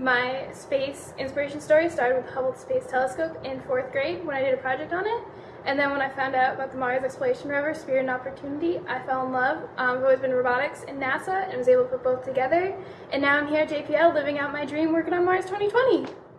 My space inspiration story started with the Hubble Space Telescope in fourth grade when I did a project on it. And then when I found out about the Mars Exploration Rover, Spirit and Opportunity, I fell in love. Um, I've always been robotics and NASA and was able to put both together. And now I'm here at JPL living out my dream working on Mars 2020.